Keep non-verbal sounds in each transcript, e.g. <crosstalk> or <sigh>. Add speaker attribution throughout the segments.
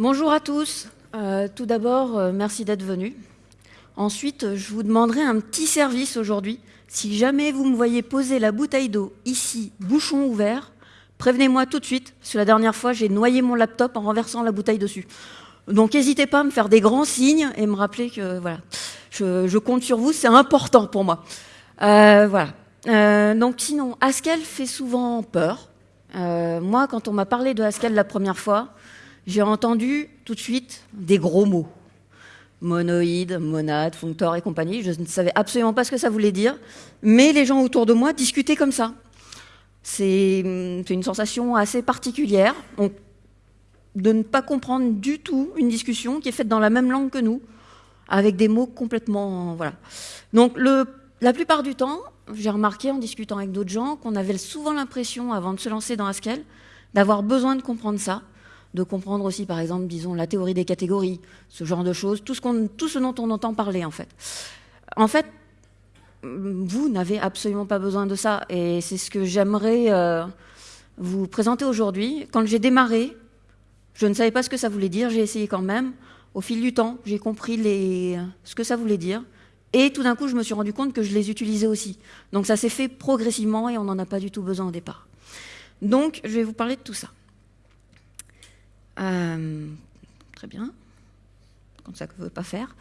Speaker 1: Bonjour à tous. Euh, tout d'abord, euh, merci d'être venus. Ensuite, je vous demanderai un petit service aujourd'hui. Si jamais vous me voyez poser la bouteille d'eau ici, bouchon ouvert, prévenez-moi tout de suite, parce que la dernière fois, j'ai noyé mon laptop en renversant la bouteille dessus. Donc n'hésitez pas à me faire des grands signes et me rappeler que voilà, je, compte sur vous, c'est important pour moi. Euh, voilà. Donc sinon, Haskell fait souvent peur. Moi, quand on m'a parlé de Haskell la première fois, j'ai entendu tout de suite des gros mots. Monoïde, monade, functor et compagnie. Je ne savais absolument pas ce que ça voulait dire, mais les gens autour de moi discutaient comme ça. C'est une sensation assez particulière de ne pas comprendre du tout une discussion qui est faite dans la même langue que nous, avec des mots complètement... Voilà. Donc la plupart du temps, j'ai remarqué en discutant avec d'autres gens qu'on avait souvent l'impression, avant de se lancer dans Haskell, d'avoir besoin de comprendre ça, de comprendre aussi, par exemple, disons, la théorie des catégories, ce genre de choses, tout ce, dont on entend parler, en fait. En fait, vous n'avez absolument pas besoin de ça. Et c'est ce que j'aimerais euh, vous présenter aujourd'hui. Quand j'ai démarré, je ne savais pas ce que ça voulait dire, j'ai essayé quand même. Au fil du temps, j'ai compris ce que ça voulait dire. Et tout d'un coup, je me suis rendu compte que je les utilisais aussi. Donc ça s'est fait progressivement et on n'en a pas du tout besoin au départ. Donc, je vais vous parler de tout ça. Euh, très bien comme ça que ne veut pas faire.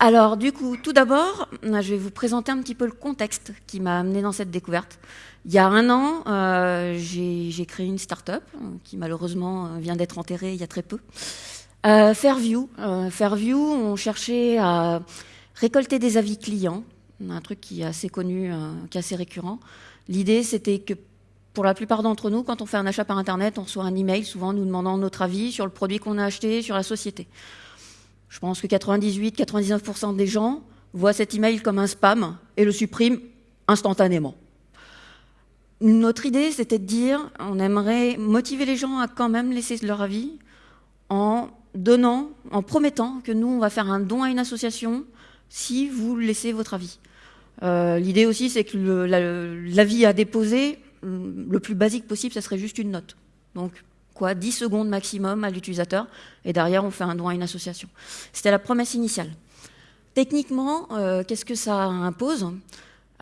Speaker 1: Alors, du coup, tout d'abord, je vais vous présenter un petit peu le contexte qui m'a amené dans cette découverte. Il y a un an, euh, j'ai créé une start-up qui malheureusement vient d'être enterrée il y a très peu. Euh, Fairview. Euh, Fairview, on cherchait à récolter des avis clients, un truc qui est assez connu, euh, qui est assez récurrent. L'idée, c'était que pour la plupart d'entre nous, quand on fait un achat par Internet, on reçoit un email souvent nous demandant notre avis sur le produit qu'on a acheté, sur la société. Je pense que 98-99% des gens voient cet email comme un spam et le suppriment instantanément. Notre idée, c'était de dire, on aimerait motiver les gens à quand même laisser leur avis en donnant, en promettant que nous, on va faire un don à une association si vous laissez votre avis. Euh, l'idée aussi, c'est que l'avis à déposer, le plus basique possible, ça serait juste une note. Donc, quoi, 10 secondes maximum à l'utilisateur, et derrière on fait un don à une association. C'était la promesse initiale. Techniquement, euh, qu'est-ce que ça impose?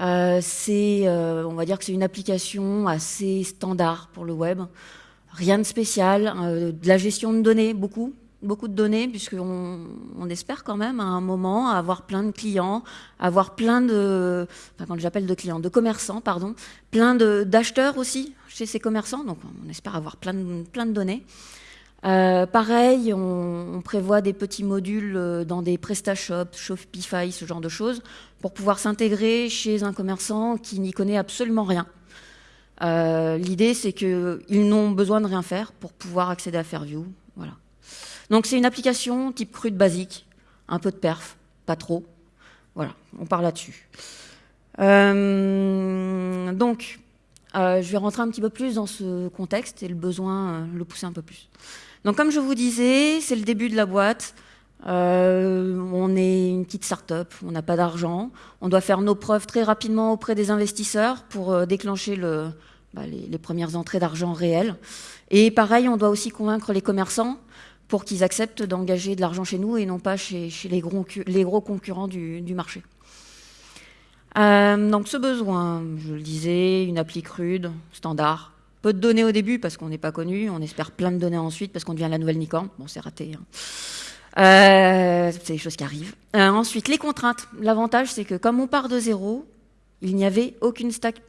Speaker 1: Euh, euh, on va dire que c'est une application assez standard pour le web, rien de spécial, de la gestion de données, beaucoup, beaucoup de données, puisqu'on on espère quand même à un moment avoir plein de clients, avoir plein de, enfin quand j'appelle de clients, de commerçants, pardon, plein d'acheteurs aussi chez ces commerçants, donc on espère avoir plein de, données. Euh, pareil, on, prévoit des petits modules euh, dans des PrestaShop, Shopify, ce genre de choses, pour pouvoir s'intégrer chez un commerçant qui n'y connaît absolument rien. Euh, l'idée, c'est qu'ils n'ont besoin de rien faire pour pouvoir accéder à Fairview. Donc c'est une application type crude basique, un peu de perf, pas trop. Voilà, on parle là-dessus. Euh, donc, euh, je vais rentrer un petit peu plus dans ce contexte et le besoin, euh, le pousser un peu plus. Donc comme je vous disais, c'est le début de la boîte. on est une petite start-up, on n'a pas d'argent. On doit faire nos preuves très rapidement auprès des investisseurs pour déclencher le, bah, les, les, premières entrées d'argent réelles. Et pareil, on doit aussi convaincre les commerçants pour qu'ils acceptent d'engager de l'argent chez nous et non pas chez, les, gros, concurrents du, marché. Euh, donc ce besoin, je le disais, une appli crude, standard, peu de données au début parce qu'on n'est pas connu, on espère plein de données ensuite parce qu'on devient la nouvelle Nikon. Bon, c'est raté. Hein. Euh, c'est des choses qui arrivent. Euh, ensuite, les contraintes. L'avantage, c'est que comme on part de zéro, il n'y avait aucune stack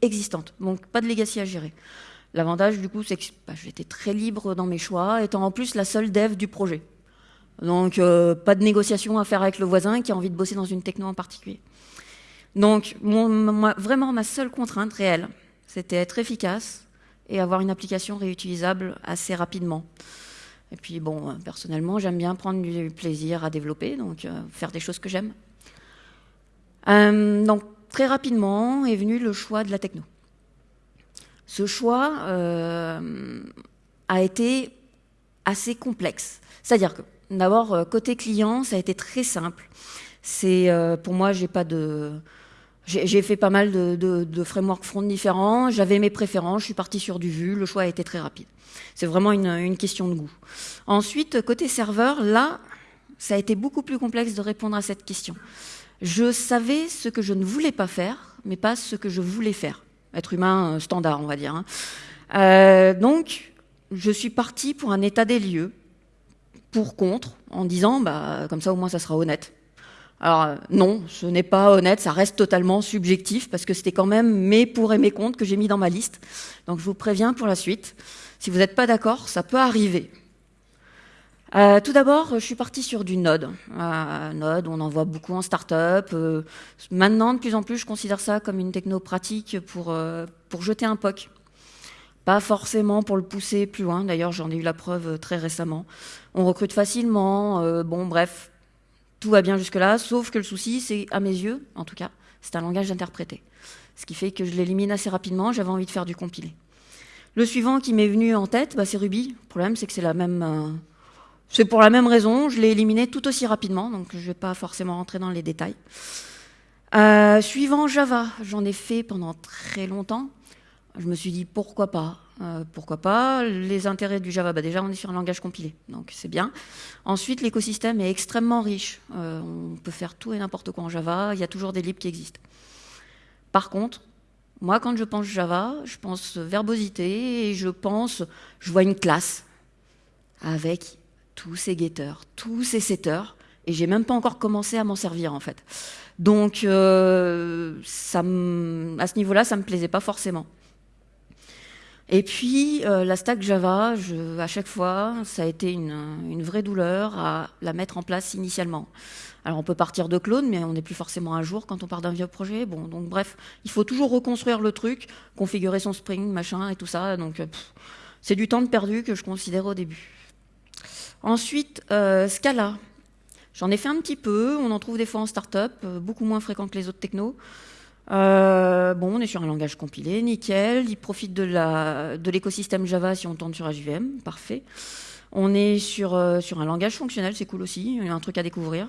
Speaker 1: existante, donc pas de legacy à gérer. L'avantage, du coup, c'est que bah, j'étais très libre dans mes choix, étant en plus la seule dev du projet. Donc, euh, pas de négociation à faire avec le voisin qui a envie de bosser dans une techno en particulier. Donc, vraiment, ma seule contrainte réelle, c'était être efficace et avoir une application réutilisable assez rapidement. Et puis, bon, euh, personnellement, j'aime bien prendre du plaisir à développer, donc euh, faire des choses que j'aime. donc, très rapidement est venu le choix de la techno. Ce choix euh, a été assez complexe. C'est-à-dire que, d'abord, euh, côté client, ça a été très simple. C'est, euh, pour moi, j'ai pas de, j'ai fait pas mal de, de, de frameworks front différents. J'avais mes préférences. Je suis partie sur du Vue. Le choix a été très rapide. C'est vraiment une, une, question de goût. Ensuite, côté serveur, là, ça a été beaucoup plus complexe de répondre à cette question. Je savais ce que je ne voulais pas faire, mais pas ce que je voulais faire. Être humain euh, standard, on va dire. Hein. Euh, donc, je suis partie pour un état des lieux, pour contre, en disant, bah, comme ça au moins ça sera honnête. Alors euh, non, ce n'est pas honnête, ça reste totalement subjectif parce que c'était quand même mes pour et mes contre que j'ai mis dans ma liste. Donc je vous préviens pour la suite. Si vous n'êtes pas d'accord, ça peut arriver. Euh, tout d'abord, je suis partie sur du Node. Euh, Node, on en voit beaucoup en start-up. Euh, maintenant, de plus en plus, je considère ça comme une techno pratique pour, pour jeter un POC. Pas forcément pour le pousser plus loin. D'ailleurs, j'en ai eu la preuve très récemment. On recrute facilement. bon, bref, tout va bien jusque-là, sauf que le souci, c'est, à mes yeux, en tout cas, c'est un langage interprété. Ce qui fait que je l'élimine assez rapidement, j'avais envie de faire du compilé. Le suivant qui m'est venu en tête, bah, c'est Ruby. Le problème, c'est que c'est la même... C'est pour la même raison, je l'ai éliminé tout aussi rapidement, donc je ne vais pas forcément rentrer dans les détails. Euh, suivant Java, j'en ai fait pendant très longtemps. Je me suis dit pourquoi pas euh, pourquoi pas Les intérêts du Java, bah déjà on est sur un langage compilé, donc c'est bien. Ensuite, l'écosystème est extrêmement riche. Euh, on peut faire tout et n'importe quoi en Java, il y a toujours des libres qui existent. Par contre, moi quand je pense Java, je pense verbosité et je pense, je vois une classe avec tous ces getters, tous ces setters, et j'ai même pas encore commencé à m'en servir en fait. Donc euh, à ce niveau-là, ça me plaisait pas forcément. Et puis, euh, la stack Java, à chaque fois, ça a été une, une, vraie douleur à la mettre en place initialement. Alors, on peut partir de clone, mais on n'est plus forcément à jour quand on part d'un vieux projet. Bon, donc bref, il faut toujours reconstruire le truc, configurer son Spring, machin et tout ça. Donc, euh, c'est du temps de perdu que je considère au début. Ensuite, euh, Scala. J'en ai fait un petit peu. On en trouve des fois en startup, euh, beaucoup moins fréquent que les autres technos. Euh, bon, on est sur un langage compilé, nickel. Il profite de l'écosystème Java si on tourne sur HVM, parfait. On est sur, un langage fonctionnel, c'est cool aussi, il y a un truc à découvrir.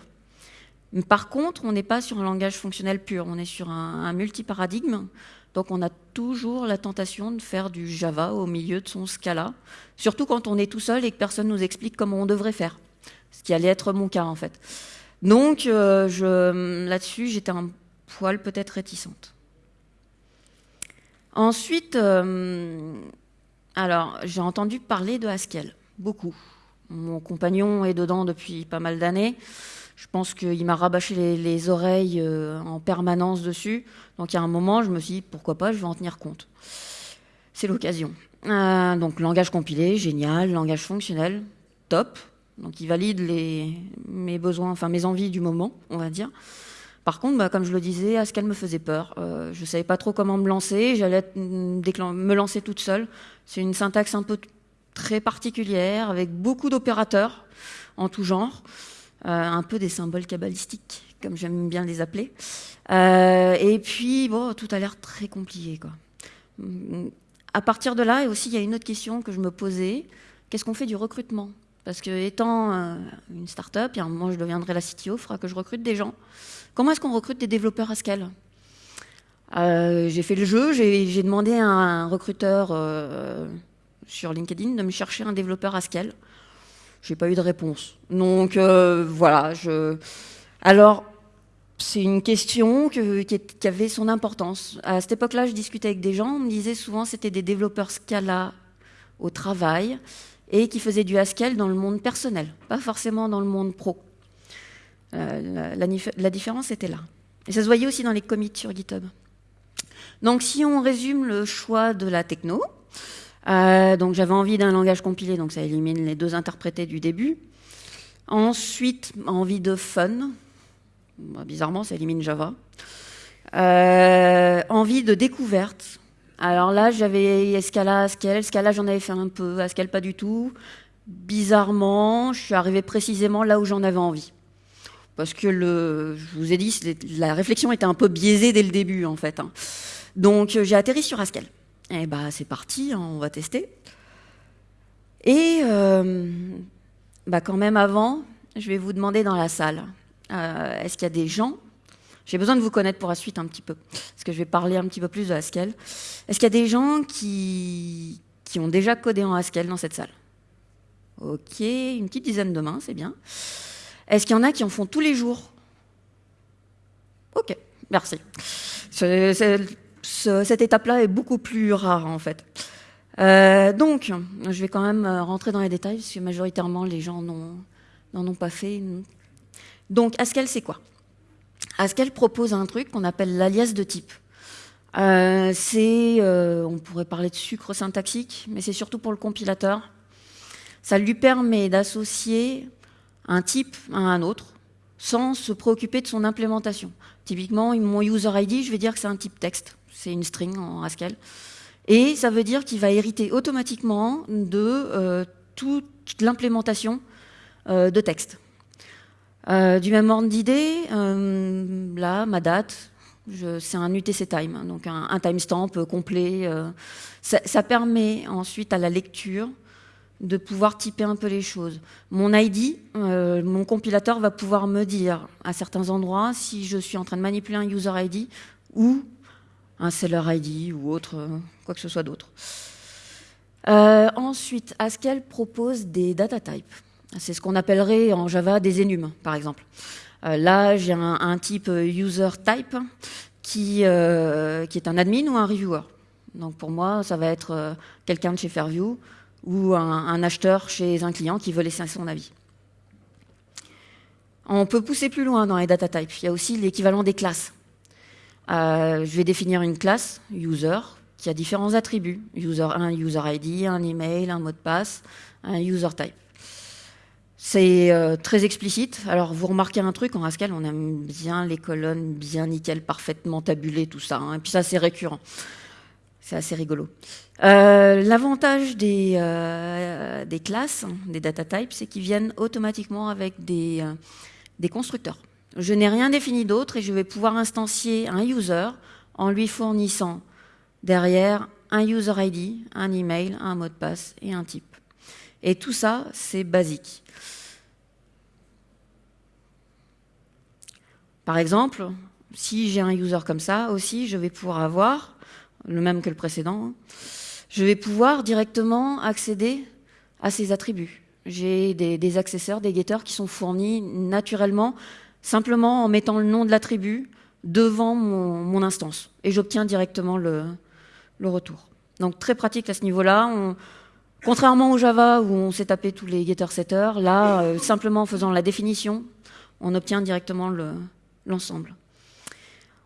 Speaker 1: Par contre, on n'est pas sur un langage fonctionnel pur, on est sur un, un multi-paradigme. Donc on a toujours la tentation de faire du Java au milieu de son Scala, surtout quand on est tout seul et que personne nous explique comment on devrait faire, ce qui allait être mon cas en fait. Donc euh, là-dessus, j'étais un poil peut-être réticente. Ensuite, euh, alors j'ai entendu parler de Haskell, beaucoup. Mon compagnon est dedans depuis pas mal d'années. Je pense qu'il m'a rabâché les, oreilles euh, en permanence dessus. Donc il y a un moment, je me suis dit, pourquoi pas, je vais en tenir compte. C'est l'occasion. Euh, donc langage compilé, génial. Langage fonctionnel, top. Donc il valide mes besoins, enfin mes envies du moment, on va dire. Par contre, bah, comme je le disais, Haskell me faisait peur. Euh, je ne savais pas trop comment me lancer. J'allais me lancer toute seule. C'est une syntaxe un peu très particulière, avec beaucoup d'opérateurs en tout genre, un peu des symboles cabalistiques, comme j'aime bien les appeler. Euh, et puis, bon, tout a l'air très compliqué. Quoi. À partir de là, et aussi, il y a une autre question que je me posais. Qu'est-ce qu'on fait du recrutement? Parce que étant une start-up, un moment, je deviendrai la CTO, il faudra que je recrute des gens. Comment est-ce qu'on recrute des développeurs Haskell euh, J'ai fait le jeu, j'ai demandé à un recruteur euh, sur LinkedIn de me chercher un développeur Haskell. J'ai pas eu de réponse. Donc euh, voilà. Je... Alors c'est une question que, qui, avait son importance. À cette époque-là, je discutais avec des gens. On me disait souvent c'était des développeurs Scala au travail et qui faisaient du Haskell dans le monde personnel, pas forcément dans le monde pro. Euh, la, différence était là. Et ça se voyait aussi dans les commits sur GitHub. Donc si on résume le choix de la techno, euh, donc j'avais envie d'un langage compilé, donc ça élimine les deux interprétés du début. Ensuite, envie de fun, bizarrement ça élimine Java. Euh, envie de découverte. Alors là, j'avais Scala, Haskell. Scala, j'en avais fait un peu, Haskell pas du tout. Bizarrement, je suis arrivé précisément là où j'en avais envie parce que je vous ai dit, la réflexion était un peu biaisée dès le début en fait. Hein. Donc j'ai atterri sur Haskell. Eh bah c'est parti, hein, on va tester. Et euh, bah quand même avant, je vais vous demander dans la salle, euh, est-ce qu'il y a des gens? J'ai besoin de vous connaître pour la suite un petit peu, parce que je vais parler un petit peu plus de Haskell. Est-ce qu'il y a des gens qui, qui ont déjà codé en Haskell dans cette salle? Ok, une petite dizaine de mains, c'est bien. Est-ce qu'il y en a qui en font tous les jours? Ok, merci. Cette étape-là est beaucoup plus rare en fait. Euh, donc, je vais quand même rentrer dans les détails, parce majoritairement les gens n'en ont pas fait. Donc, Haskell, c'est quoi? Haskell propose un truc qu'on appelle l'alias de type. Euh, c'est, euh, on pourrait parler de sucre syntaxique, mais c'est surtout pour le compilateur. Ça lui permet d'associer un type à un autre sans se préoccuper de son implémentation. Typiquement, mon user ID, je vais dire que c'est un type texte, c'est une string en Haskell. Et ça veut dire qu'il va hériter automatiquement de euh, toute l'implémentation de texte. Euh, du même ordre d'idée, euh, là, ma date, c'est un UTC time, hein, donc un, timestamp complet. Euh, ça, permet ensuite à la lecture de pouvoir typer un peu les choses. Mon ID, mon compilateur va pouvoir me dire à certains endroits si je suis en train de manipuler un user ID ou un seller ID ou autre, quoi que ce soit d'autre. ensuite, Haskell propose des data types. C'est ce qu'on appellerait en Java des enums, par exemple. Euh, là, j'ai un, type user type qui, euh, est un admin ou un reviewer. Donc pour moi, ça va être euh, quelqu'un de chez Fairview ou un, acheteur chez un client qui veut laisser son avis. On peut pousser plus loin dans les data types. Il y a aussi l'équivalent des classes. Je vais définir une classe, user, qui a différents attributs. User 1, user ID, un email, un mot de passe, un user type. C'est euh, très explicite. Alors, vous remarquez un truc, en Haskell, on aime bien les colonnes bien nickel, parfaitement tabulées, tout ça. Hein. Et puis ça, c'est récurrent. C'est assez rigolo. Euh, l'avantage des, euh, classes, des data types, c'est qu'ils viennent automatiquement avec des constructeurs. Je n'ai rien défini d'autre et je vais pouvoir instancier un user en lui fournissant derrière un user ID, un email, un mot de passe et un type. Et tout ça, c'est basique. Par exemple, si j'ai un user comme ça aussi, je vais pouvoir avoir, le même que le précédent, je vais pouvoir directement accéder à ces attributs. J'ai des, accesseurs, des getters qui sont fournis naturellement, simplement en mettant le nom de l'attribut devant mon, instance. Et j'obtiens directement le, retour. Donc très pratique à ce niveau-là. Contrairement au Java où on s'est tapé tous les getters-setters, là, euh, simplement en faisant la définition, on obtient directement le, l'ensemble.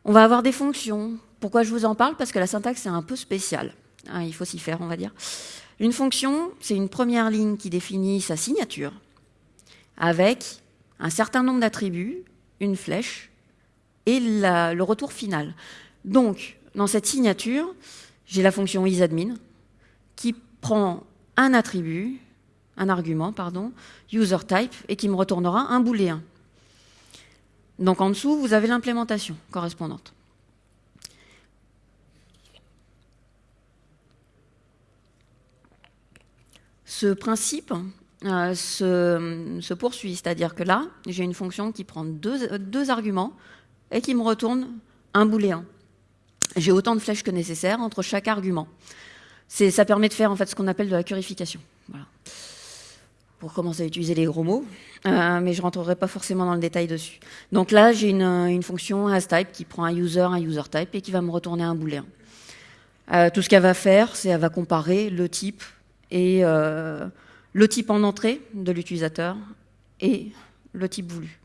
Speaker 1: On va avoir des fonctions. Pourquoi je vous en parle? Parce que la syntaxe est un peu spéciale. Hein, il faut s'y faire, on va dire. Une fonction, c'est une première ligne qui définit sa signature avec un certain nombre d'attributs, une flèche et le retour final. Donc, dans cette signature, j'ai la fonction isAdmin qui prend un attribut, un argument, pardon, userType, et qui me retournera un booléen. Donc en dessous, vous avez l'implémentation correspondante. Ce principe euh, se, poursuit, c'est-à-dire que là, j'ai une fonction qui prend deux, arguments et qui me retourne un booléen. J'ai autant de flèches que nécessaire entre chaque argument. Ça permet de faire en fait ce qu'on appelle de la purification. Pour commencer à utiliser les gros mots. Euh, mais je rentrerai pas forcément dans le détail dessus. Donc là, j'ai une, fonction hasType qui prend un user, un user type et qui va me retourner un booléen. Euh, tout ce qu'elle va faire, c'est qu'elle va comparer le type et le type en entrée de l'utilisateur et le type voulu.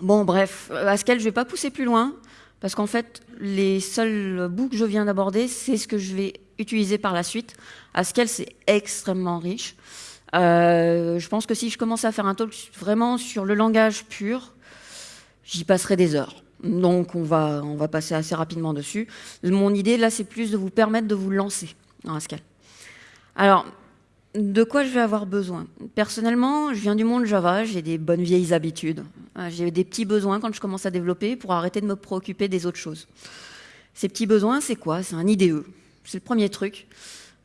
Speaker 1: Bon, bref, Haskell, je ne vais pas pousser plus loin, parce qu'en fait, les seuls bouts que je viens d'aborder, c'est ce que je vais utiliser par la suite. Haskell, c'est extrêmement riche. Euh, je pense que si je commence à faire un talk vraiment sur le langage pur, j'y passerai des heures. Donc on va, on va passer assez rapidement dessus. Mon idée là, c'est plus de vous permettre de vous lancer dans Haskell. Alors, de quoi je vais avoir besoin? Personnellement, je viens du monde Java, j'ai des bonnes vieilles habitudes. Euh, j'ai des petits besoins quand je commence à développer pour arrêter de me préoccuper des autres choses. Ces petits besoins, c'est quoi? C'est un IDE. C'est le premier truc.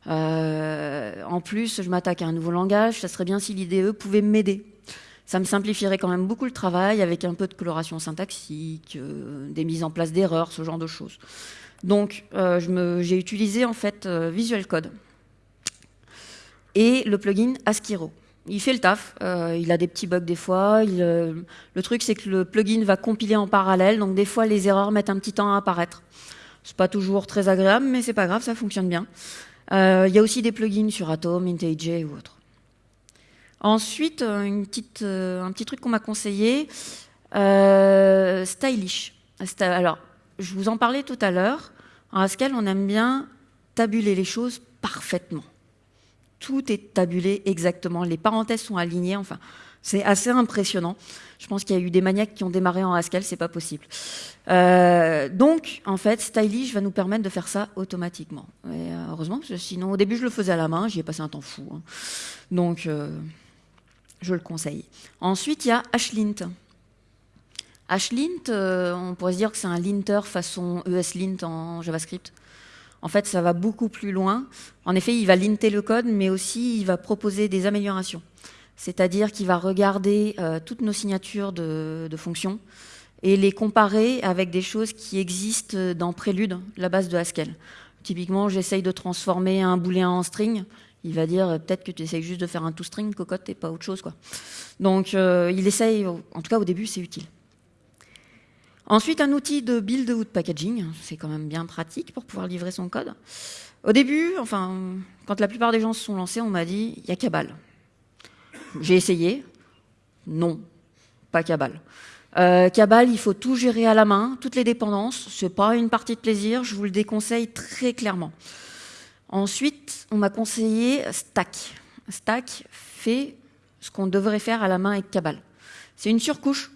Speaker 1: Euh, en plus, je m'attaque à un nouveau langage, ça serait bien si l'IDE pouvait m'aider. Ça me simplifierait quand même beaucoup le travail avec un peu de coloration syntaxique, des mises en place d'erreurs, ce genre de choses. Donc, j'ai utilisé en fait Visual Code et le plugin Askiro il fait le taf. Euh, il a des petits bugs des fois. Euh, le truc, c'est que le plugin va compiler en parallèle, donc des fois les erreurs mettent un petit temps à apparaître. C'est pas toujours très agréable, mais c'est pas grave, ça fonctionne bien. Euh, il y a aussi des plugins sur Atom, IntelliJ ou autre. Ensuite, un petit truc qu'on m'a conseillé, Stylish. Alors, je vous en parlais tout à l'heure. En Haskell, on aime bien tabuler les choses parfaitement tout est tabulé exactement, les parenthèses sont alignées, enfin, c'est assez impressionnant. Je pense qu'il y a eu des maniaques qui ont démarré en Haskell, c'est pas possible. Euh, donc, en fait, Stylish va nous permettre de faire ça automatiquement. Euh, heureusement, parce que sinon, au début, je le faisais à la main, j'y ai passé un temps fou. Hein. Donc, euh, je le conseille. Ensuite, il y a Ashlint. Ashlint, on pourrait se dire que c'est un linter façon ESLint en JavaScript. En fait, ça va beaucoup plus loin. En effet, il va linter le code, mais aussi il va proposer des améliorations. C'est-à-dire qu'il va regarder euh, toutes nos signatures de, fonctions et les comparer avec des choses qui existent dans Prélude, la base de Haskell. Typiquement, j'essaye de transformer un booléen en string. Il va dire euh, peut-être que tu essayes juste de faire un toString, cocotte, et pas autre chose. Quoi. Donc, euh, il essaye, en tout cas au début, c'est utile. Ensuite, un outil de build ou de packaging, c'est quand même bien pratique pour pouvoir livrer son code. Au début, enfin, quand la plupart des gens se sont lancés, on m'a dit il y a Cabal. J'ai essayé, non, pas Cabal. Euh, Cabal, il faut tout gérer à la main, toutes les dépendances. C'est pas une partie de plaisir, je vous le déconseille très clairement. Ensuite, on m'a conseillé Stack. Stack fait ce qu'on devrait faire à la main avec Cabal. C'est une surcouche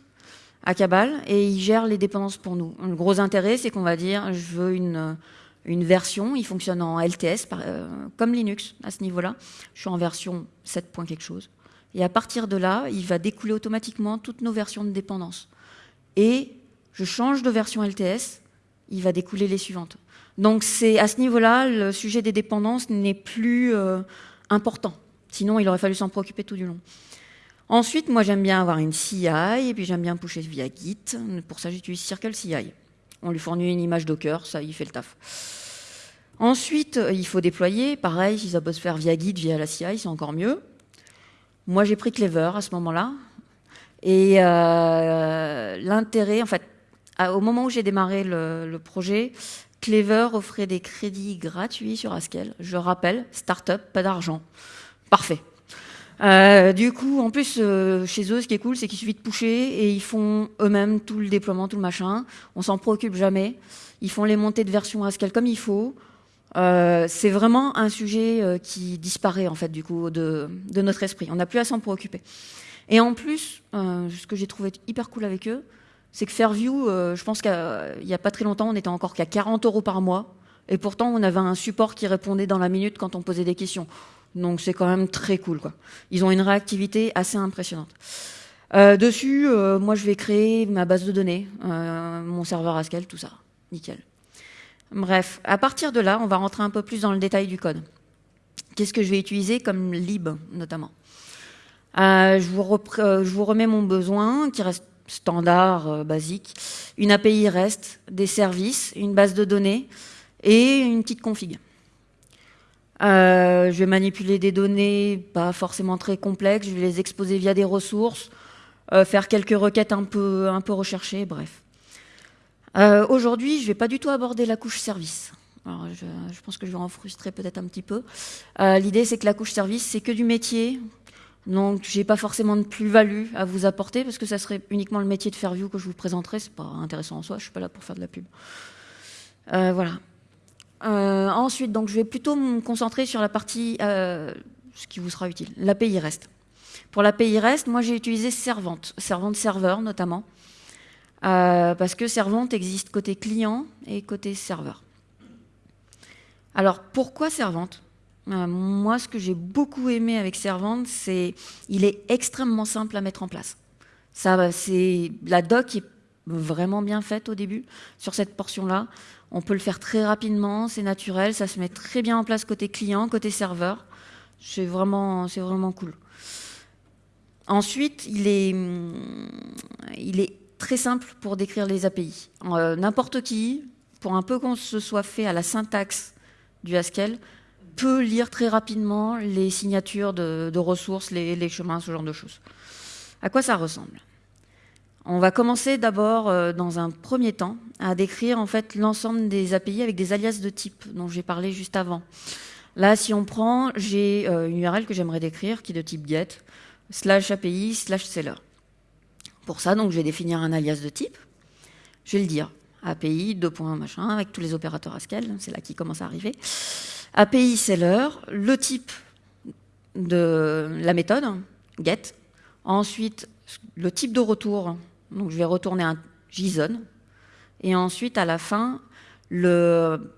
Speaker 1: à Cabal et il gère les dépendances pour nous. Le gros intérêt, c'est qu'on va dire, je veux une, une version, il fonctionne en LTS, euh, comme Linux à ce niveau-là. Je suis en version 7. quelque chose. Et à partir de là, il va découler automatiquement toutes nos versions de dépendance. Et je change de version LTS, il va découler les suivantes. Donc c'est à ce niveau-là, le sujet des dépendances n'est plus euh, important. Sinon, il aurait fallu s'en préoccuper tout du long. Ensuite, moi j'aime bien avoir une CI et puis j'aime bien pusher via Git. Pour ça, j'utilise Circle CI. On lui fournit une image Docker, ça, il fait le taf. Ensuite, il faut déployer. Pareil, si ça peut se faire via Git, via la CI, c'est encore mieux. Moi, j'ai pris Clever à ce moment-là. Et euh, l'intérêt, en fait, au moment où j'ai démarré le, le, projet, Clever offrait des crédits gratuits sur Haskell. Je rappelle, startup, pas d'argent. Parfait. Euh, du coup, en plus, euh, chez eux, ce qui est cool, c'est qu'il suffit de pusher et ils font eux-mêmes tout le déploiement, tout le machin. On s'en préoccupe jamais. Ils font les montées de version Haskell comme il faut. Euh, c'est vraiment un sujet qui disparaît en fait du coup de, de notre esprit. On n'a plus à s'en préoccuper. Et en plus, ce que j'ai trouvé hyper cool avec eux, c'est que Fairview, je pense qu'il n'y a pas très longtemps, on était encore qu'à 40 euros par mois. Et pourtant, on avait un support qui répondait dans la minute quand on posait des questions. Donc c'est quand même très cool. Quoi. Ils ont une réactivité assez impressionnante. Euh, dessus, euh, moi je vais créer ma base de données, euh, mon serveur Haskell, tout ça. Nickel. Bref, à partir de là, on va rentrer un peu plus dans le détail du code. Qu'est-ce que je vais utiliser comme lib notamment? Je vous, je, vous remets mon besoin qui reste standard, basique. Une API REST, des services, une base de données et une petite config. Euh, je vais manipuler des données pas forcément très complexes, je vais les exposer via des ressources, euh, faire quelques requêtes un peu, un peu recherchées, bref. Euh, aujourd'hui, je ne vais pas du tout aborder la couche service. Alors, je, je, pense que je vais en frustrer peut-être un petit peu. L'idée, c'est que la couche service, c'est que du métier. Donc, j'ai pas forcément de plus-value à vous apporter parce que ça serait uniquement le métier de Fairview que je vous présenterai. C'est pas intéressant en soi. Je suis pas là pour faire de la pub. voilà. Euh, ensuite, donc, je vais plutôt me concentrer sur la partie, euh, ce qui vous sera utile, l'API REST. Pour l'API REST, moi j'ai utilisé Servante, Servante serveur notamment, euh, parce que Servante existe côté client et côté serveur. Alors pourquoi Servante? Moi, ce que j'ai beaucoup aimé avec Servante, c'est il est extrêmement simple à mettre en place. Ça, la doc est vraiment bien faite au début sur cette portion-là. On peut le faire très rapidement, c'est naturel, ça se met très bien en place côté client, côté serveur. C'est vraiment, vraiment cool. ensuite, il est, il est très simple pour décrire les API. Euh, n'importe qui, pour un peu qu'on se soit fait à la syntaxe du Haskell, peut lire très rapidement les signatures de, ressources, les, chemins, ce genre de choses. À quoi ça ressemble? On va commencer d'abord, euh, dans un premier temps, à décrire en fait l'ensemble des API avec des alias de type dont j'ai parlé juste avant. Là, si on prend, j'ai euh, une URL que j'aimerais décrire qui est de type get, slash API, slash seller. Pour ça, donc, je vais définir un alias de type. Je vais le dire API, deux points, machin, avec tous les opérateurs Haskell, c'est là qui commence à arriver. API seller, le type de la méthode, get. Ensuite, le type de retour, donc je vais retourner un JSON. Et ensuite, à la fin, le,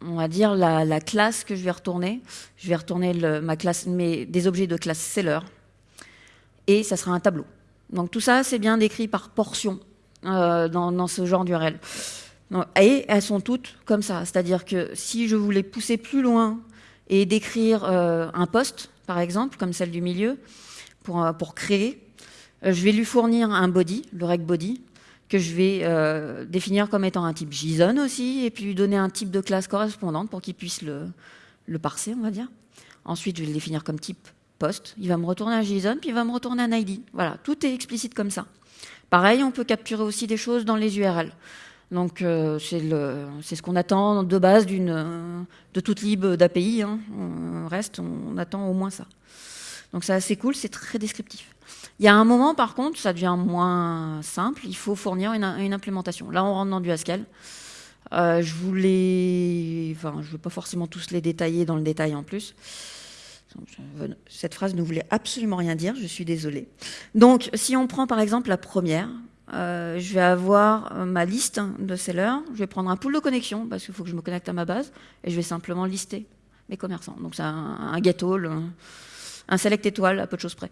Speaker 1: on va dire la, classe que je vais retourner. Je vais retourner ma classe, des objets de classe seller. Et ça sera un tableau. Donc tout ça, c'est bien décrit par portion euh, dans, ce genre d'URL. Et elles sont toutes comme ça. C'est-à-dire que si je voulais pousser plus loin et décrire euh, un poste, par exemple, comme celle du milieu, pour, euh, pour créer, je vais lui fournir un body, le rec body, que je vais définir comme étant un type JSON aussi, et puis lui donner un type de classe correspondante pour qu'il puisse le, parser, on va dire. Ensuite, je vais le définir comme type poste, il va me retourner un JSON, puis il va me retourner un ID. Voilà, tout est explicite comme ça. Pareil, on peut capturer aussi des choses dans les URL. Donc euh, c'est ce qu'on attend de base d'une de toute lib d'API. Hein. On reste, on attend au moins ça. Donc c'est assez cool, c'est très descriptif. Il y a un moment, par contre, ça devient moins simple. Il faut fournir une, implémentation. Là, on rentre dans du Haskell. Euh, je voulais, enfin, je ne vais pas forcément tous les détailler dans le détail en plus. Cette phrase ne voulait absolument rien dire, je suis désolée. Donc, si on prend par exemple la première, euh, je vais avoir euh, ma liste de sellers, je vais prendre un pool de connexion, parce qu'il faut que je me connecte à ma base, et je vais simplement lister mes commerçants. Donc, c'est un, all, un, select étoile, à peu de choses près.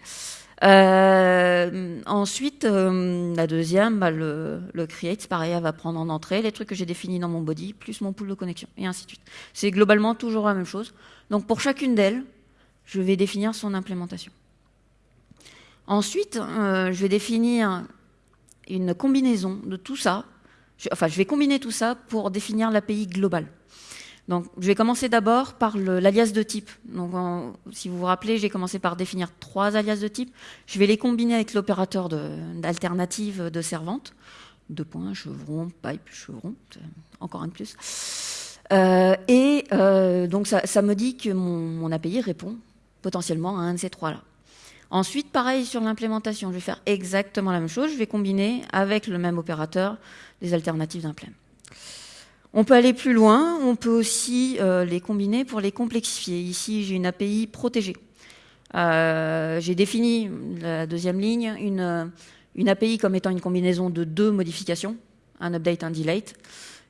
Speaker 1: Euh, ensuite, la deuxième, bah, le, le, create, pareil, elle va prendre en entrée les trucs que j'ai définis dans mon body, plus mon pool de connexion, et ainsi de suite. C'est globalement toujours la même chose. Donc, pour chacune d'elles, je vais définir son implémentation. Ensuite, euh, je vais définir une combinaison de tout ça. enfin, je vais combiner tout ça pour définir l'API globale. Donc, je vais commencer d'abord par l'alias de type. Donc, si vous vous rappelez, j'ai commencé par définir trois alias de type. Je vais les combiner avec l'opérateur d'alternative de, servante. Deux points, chevron, pipe, chevron, encore un de plus. Euh, et euh, donc, ça, me dit que mon API répond potentiellement à un de ces trois-là. Ensuite, pareil sur l'implémentation, je vais faire exactement la même chose. Je vais combiner avec le même opérateur des alternatives d'implém. On peut aller plus loin, on peut aussi euh, les combiner pour les complexifier. Ici, j'ai une API protégée. Euh, j'ai défini, la deuxième ligne, une, une API comme étant une combinaison de deux modifications, un update, un delete.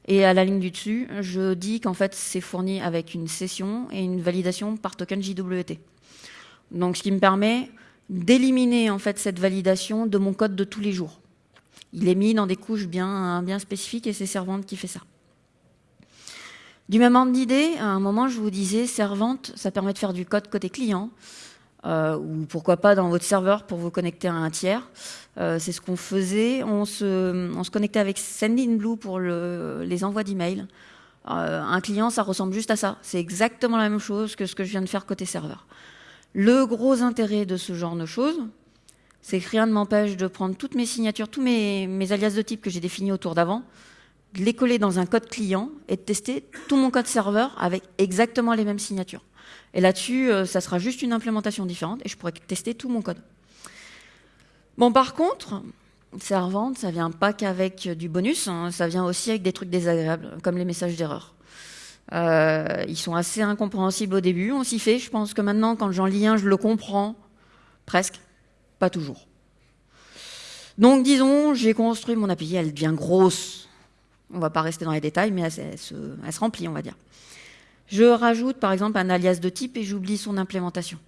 Speaker 1: Et à la ligne du dessus, je dis qu'en fait, c'est fourni avec une session et une validation par token JWT. Donc, ce qui me permet d'éliminer en fait cette validation de mon code de tous les jours. Il est mis dans des couches bien, bien spécifiques et c'est Servante qui fait ça. Du même ordre d'idée, à un moment, je vous disais, Servante, ça permet de faire du code côté client, euh, ou pourquoi pas dans votre serveur pour vous connecter à un tiers. Euh, c'est ce qu'on faisait. On se, on se, connectait avec Sendinblue pour le, les envois d'emails. Euh, un client, ça ressemble juste à ça. C'est exactement la même chose que ce que je viens de faire côté serveur. Le gros intérêt de ce genre de choses, c'est que rien ne m'empêche de prendre toutes mes signatures, tous mes, alias de type que j'ai définis autour d'avant, de les coller dans un code client et de tester tout mon code serveur avec exactement les mêmes signatures. Et là-dessus, euh, ça sera juste une implémentation différente et je pourrais tester tout mon code. Bon, par contre, servante, ça vient pas qu'avec du bonus, hein, ça vient aussi avec des trucs désagréables, comme les messages d'erreur. Euh, ils sont assez incompréhensibles au début, on s'y fait. Je pense que maintenant, quand j'en lis un, je le comprends. Presque. Pas toujours. Donc, disons, j'ai construit mon API, elle devient grosse. On va pas rester dans les détails, mais elle, se, remplit, on va dire. Je rajoute, par exemple, un alias de type et j'oublie son implémentation.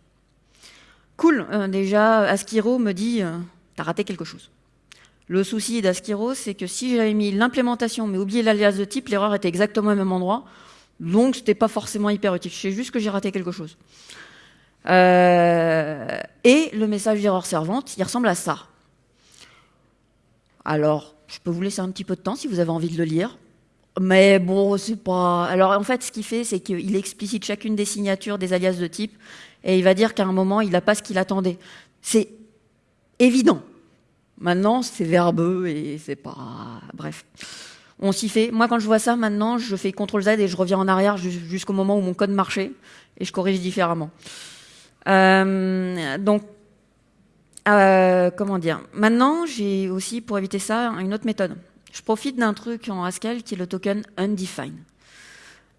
Speaker 1: Cool, euh, déjà, Askiro me dit, euh, t'as raté quelque chose. Le souci d'Askiro, c'est que si j'avais mis l'implémentation mais oublié l'alias de type, l'erreur était exactement au même endroit. Donc, c'était pas forcément hyper utile. Je sais juste que j'ai raté quelque chose. Euh, Et le message d'erreur servante, il ressemble à ça. Alors, je peux vous laisser un petit peu de temps si vous avez envie de le lire. Mais bon, c'est pas. Alors en fait, ce qu'il fait, c'est qu'il explicite chacune des signatures des alias de type et il va dire qu'à un moment, il n'a pas ce qu'il attendait. C'est évident. Maintenant, c'est verbeux et c'est pas. Bref. On s'y fait. Moi, quand je vois ça, maintenant, je fais CTRL Z et je reviens en arrière jusqu'au moment où mon code marchait et je corrige différemment. Euh, donc, euh, comment dire? Maintenant, j'ai aussi, pour éviter ça, une autre méthode. Je profite d'un truc en Haskell qui est le token undefined.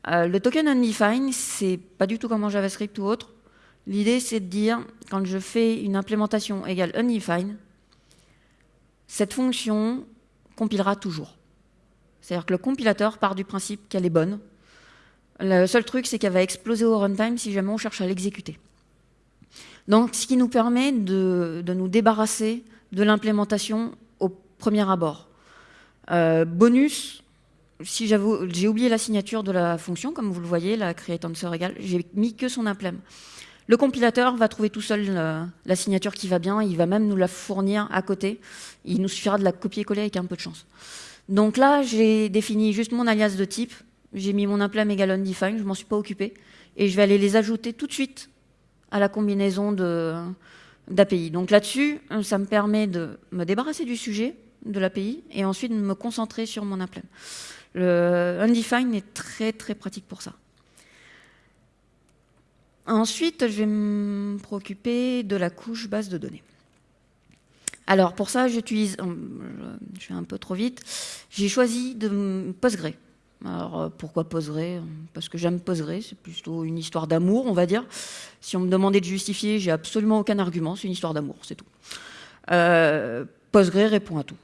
Speaker 1: Euh, le token undefined, c'est pas du tout comme en JavaScript ou autre. L'idée, c'est de dire, quand je fais une implémentation égale undefined, cette fonction compilera toujours. C'est-à-dire que le compilateur part du principe qu'elle est bonne. Le seul truc, c'est qu'elle va exploser au runtime si jamais on cherche à l'exécuter. Donc, ce qui nous permet de, nous débarrasser de l'implémentation au premier abord. Euh, bonus, si j'ai oublié la signature de la fonction, comme vous le voyez, la create answer égale, j'ai mis que son implème. Le compilateur va trouver tout seul la, la signature qui va bien, il va même nous la fournir à côté. Il nous suffira de la copier-coller avec un peu de chance. Donc là, j'ai défini juste mon alias de type, j'ai mis mon implème égal undefined, je m'en suis pas occupé, et je vais aller les ajouter tout de suite à la combinaison d'API. Donc là-dessus, ça me permet de me débarrasser du sujet de l'API et ensuite de me concentrer sur mon implème. Le undefined est très très pratique pour ça. Ensuite, je vais me préoccuper de la couche base de données. Alors pour ça, j'utilise, euh, je vais un peu trop vite, j'ai choisi de Postgre. Alors euh, pourquoi Postgre Parce que j'aime Postgre, c'est plutôt une histoire d'amour, on va dire. Si on me demandait de justifier, j'ai absolument aucun argument, c'est une histoire d'amour, c'est tout. Euh, Postgre répond à tout.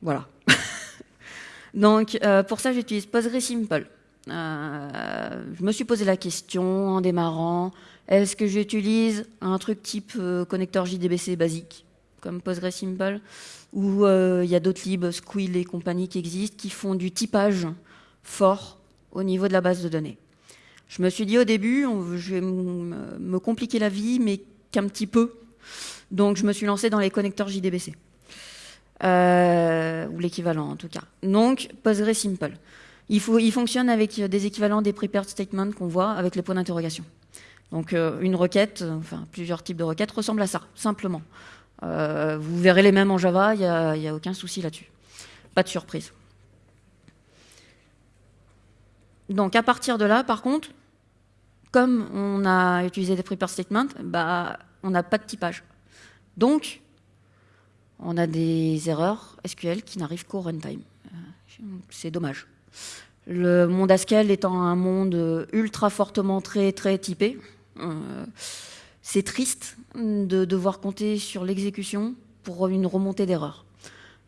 Speaker 1: Voilà. <laughs> Donc pour ça, j'utilise Postgre Simple. je me suis posé la question en démarrant, est-ce que j'utilise un truc type connecteur JDBC basique comme PostgreSimple, où euh, il y a d'autres libs, Squill et compagnie qui existent, qui font du typage fort au niveau de la base de données. Je me suis dit au début, je vais me compliquer la vie, mais qu'un petit peu. Donc je me suis lancé dans les connecteurs JDBC. Euh, ou l'équivalent en tout cas. Donc PostgreSimple. Il, il fonctionne avec des équivalents des prepared statements qu'on voit avec les points d'interrogation. Donc euh, une requête, enfin plusieurs types de requêtes ressemblent à ça, simplement. Euh, vous verrez les mêmes en Java, il n'y a, aucun souci là-dessus. Pas de surprise. Donc à partir de là, par contre, comme on a utilisé des prepare statements, bah, on n'a pas de typage. Donc, on a des erreurs SQL qui n'arrivent qu'au runtime. Euh, c'est dommage. Le monde Haskell étant un monde ultra fortement très très typé, euh, c'est triste de devoir compter sur l'exécution pour une remontée d'erreur.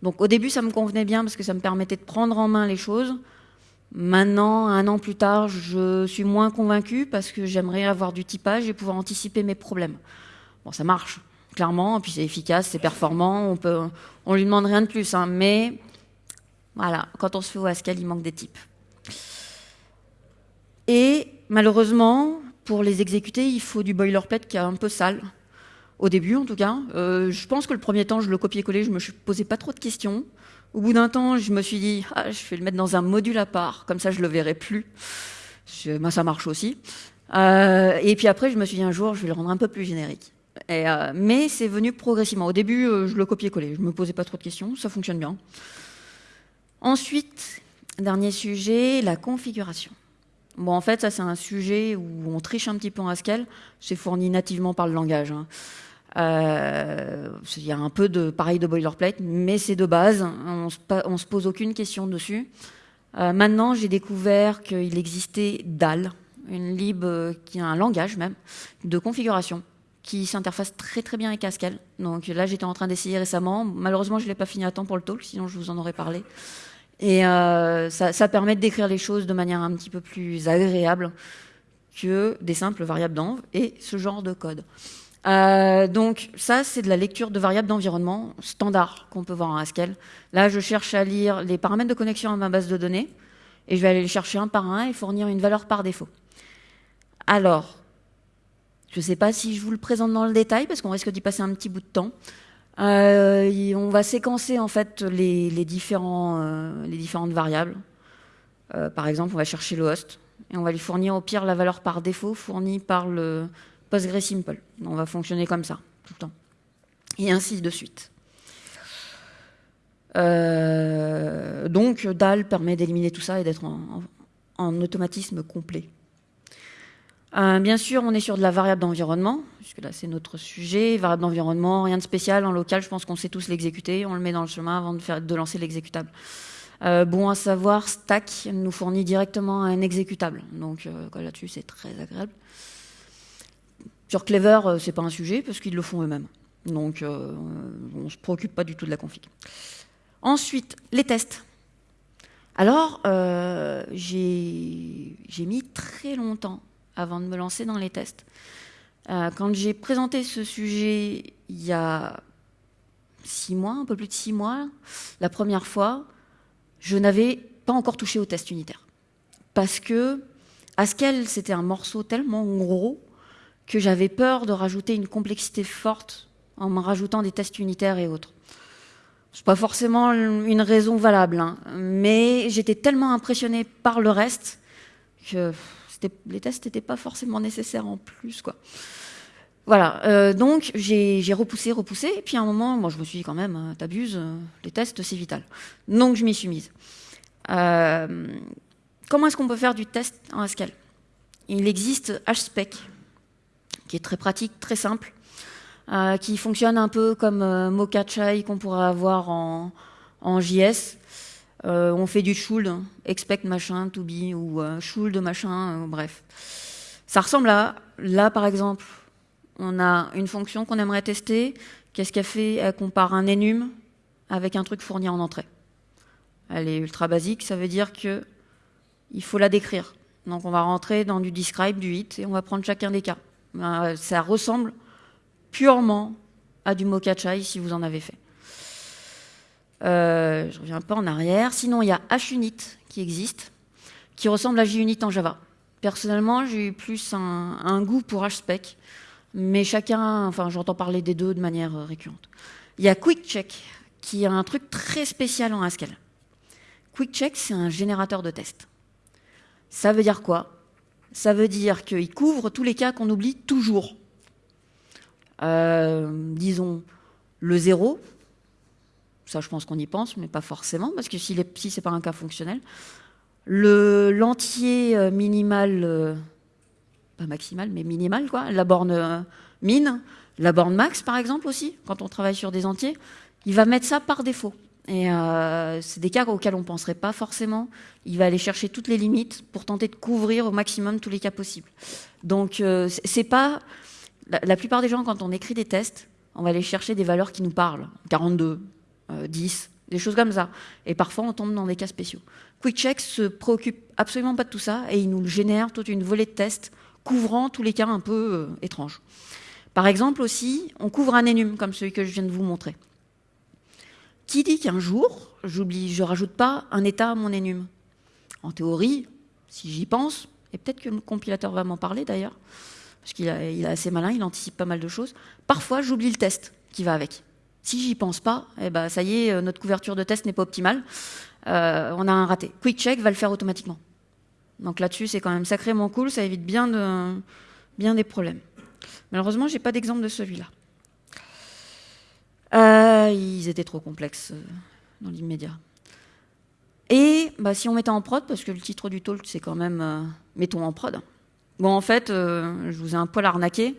Speaker 1: Donc au début, ça me convenait bien parce que ça me permettait de prendre en main les choses. Maintenant, un an plus tard, je suis moins convaincue parce que j'aimerais avoir du typage et pouvoir anticiper mes problèmes. Bon, ça marche, clairement, puis c'est efficace, c'est performant, on peut, on lui demande rien de plus, hein, mais voilà, quand on se fait au Haskell, il manque des types. Et malheureusement, pour les exécuter, il faut du boilerplate qui est un peu sale. Au début, en tout cas. Euh, je pense que le premier temps, je le copiais-collais, je me posais pas trop de questions. Au bout d'un temps, je me suis dit, ah, je vais le mettre dans un module à part, comme ça je le verrai plus. moi, ça marche aussi. Euh, et puis après, je me suis dit un jour, je vais le rendre un peu plus générique. Euh, mais c'est venu progressivement. Au début, je le copiais-collais, je me posais pas trop de questions, ça fonctionne bien. Ensuite, dernier sujet, la configuration. Bon, en fait, ça, c'est un sujet où on triche un petit peu en Haskell. C'est fourni nativement par le langage. Hein. Euh, il y a un peu de pareil de boilerplate, mais c'est de base. On se, se pose aucune question dessus. Euh, maintenant, j'ai découvert qu'il existait DAL, une lib euh, qui a un langage même de configuration qui s'interface très très bien avec Haskell. Donc là, j'étais en train d'essayer récemment. Malheureusement, je ne l'ai pas fini à temps pour le talk, sinon je vous en aurais parlé. Et euh, ça, permet de décrire les choses de manière un petit peu plus agréable que des simples variables d'env et ce genre de code. Euh, donc ça, c'est de la lecture de variables d'environnement standard qu'on peut voir en Haskell. Là, je cherche à lire les paramètres de connexion à ma base de données et je vais aller les chercher un par un et fournir une valeur par défaut. Alors, Je ne sais pas si je vous le présente dans le détail, parce qu'on risque d'y passer un petit bout de temps. Euh, on va séquencer en fait les, différents, euh, les différentes variables. Par exemple, on va chercher le host et on va lui fournir au pire la valeur par défaut fournie par le PostgreSimple. On va fonctionner comme ça tout le temps. Et ainsi de suite. donc DAL permet d'éliminer tout ça et d'être en automatisme complet. Euh, bien sûr, on est sur de la variable d'environnement, puisque là c'est notre sujet. Variable d'environnement, rien de spécial. En local, je pense qu'on sait tous l'exécuter. On le met dans le chemin avant de, faire, de lancer l'exécutable. Euh, bon à savoir, Stack nous fournit directement un exécutable. Donc euh, là-dessus, c'est très agréable. Sur Clever, c'est pas un sujet, parce qu'ils le font eux-mêmes. Donc on ne se préoccupe pas du tout de la config. Ensuite, les tests. Alors, j'ai mis très longtemps avant de me lancer dans les tests. Euh, quand j'ai présenté ce sujet il y a six mois, un peu plus de six mois, la première fois, je n'avais pas encore touché au test unitaire. Parce que Haskell, c'était un morceau tellement gros que j'avais peur de rajouter une complexité forte en me rajoutant des tests unitaires et autres. C'est pas forcément une raison valable, hein, mais j'étais tellement impressionnée par le reste que les tests n'étaient pas forcément nécessaires en plus. Quoi. Voilà, euh, donc j'ai repoussé, repoussé, et puis à un moment, moi je me suis dit quand même, euh, t'abuses, euh, les tests c'est vital. Donc je m'y suis mise. comment est-ce qu'on peut faire du test en Haskell Il existe HSpec, qui est très pratique, très simple, qui fonctionne un peu comme Mokachai qu'on pourrait avoir en, JS. Euh, on fait du should, expect machin, to be, ou euh, should machin, euh, bref. Ça ressemble à, là par exemple, on a une fonction qu'on aimerait tester. Qu'est-ce qu'elle fait? Elle compare un enum avec un truc fourni en entrée. Elle est ultra basique, ça veut dire que il faut la décrire. Donc on va rentrer dans du describe, du hit, et on va prendre chacun des cas. Ça ressemble purement à du Mokachai si vous en avez fait. Euh, je reviens pas en arrière. Sinon, il y a HUnit qui existe, qui ressemble à JUnit en Java. Personnellement, j'ai eu plus un, goût pour HSpec, mais chacun, enfin, j'entends parler des deux de manière récurrente. Il y a QuickCheck, qui est un truc très spécial en Haskell. QuickCheck, c'est un générateur de tests. Ça veut dire quoi? Ça veut dire qu'il couvre tous les cas qu'on oublie toujours. Euh, disons le zéro, ça, je pense qu'on y pense, mais pas forcément, parce que si, si ce n'est pas un cas fonctionnel. L'entier euh, minimal, euh, pas maximal, mais minimal, quoi, la borne euh, min, la borne max, par exemple, aussi, quand on travaille sur des entiers, il va mettre ça par défaut. Et c'est des cas auxquels on ne penserait pas forcément. Il va aller chercher toutes les limites pour tenter de couvrir au maximum tous les cas possibles. Donc, c'est pas. La, plupart des gens, quand on écrit des tests, on va aller chercher des valeurs qui nous parlent. 42, 10, euh, des choses comme ça. Et parfois, on tombe dans des cas spéciaux. QuickCheck se préoccupe absolument pas de tout ça et il nous génère toute une volée de tests couvrant tous les cas un peu euh, étranges. Par exemple aussi, on couvre un enum comme celui que je viens de vous montrer. Qui dit qu'un jour, j'oublie, je rajoute pas un état à mon enum En théorie, si j'y pense, et peut-être que le compilateur va m'en parler d'ailleurs, parce qu'il est assez malin, il anticipe pas mal de choses, parfois j'oublie le test qui va avec. Si j'y pense pas, eh ben, ça y est, euh, notre couverture de test n'est pas optimale. Euh, on a un raté. QuickCheck va le faire automatiquement. Donc là-dessus, c'est quand même sacrément cool, ça évite bien, bien des problèmes. Malheureusement, j'ai pas d'exemple de celui-là. Euh, ils étaient trop complexes dans l'immédiat. Et bah, si on mettait en prod, parce que le titre du talk, c'est quand même mettons en prod. Bon, en fait, je vous ai un poil arnaqué.